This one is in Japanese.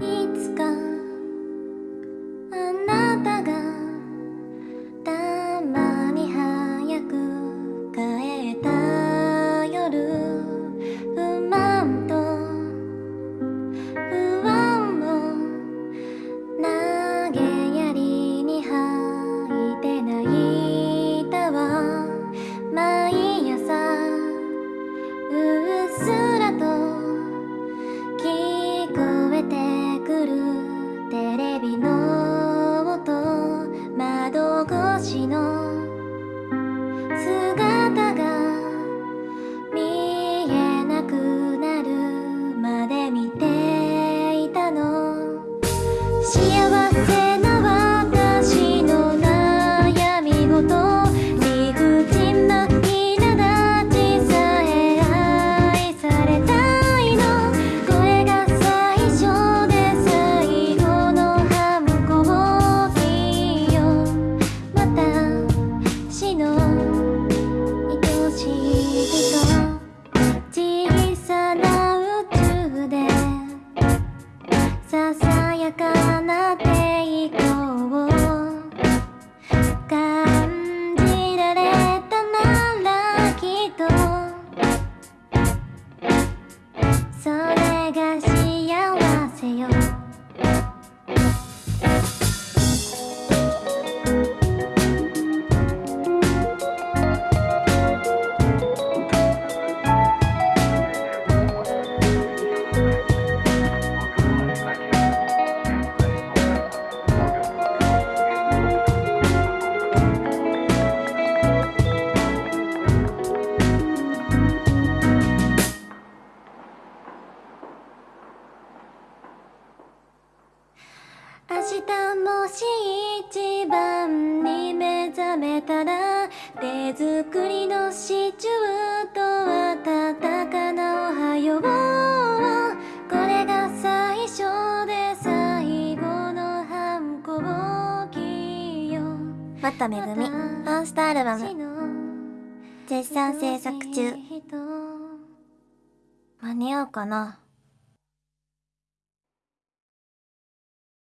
いつかしもし一番に目覚めたら手作りのシチューと温かなおはようこれが最初で最後の反抗期よまためぐみモンスターアルバム。絶賛制作中。間に合うかな。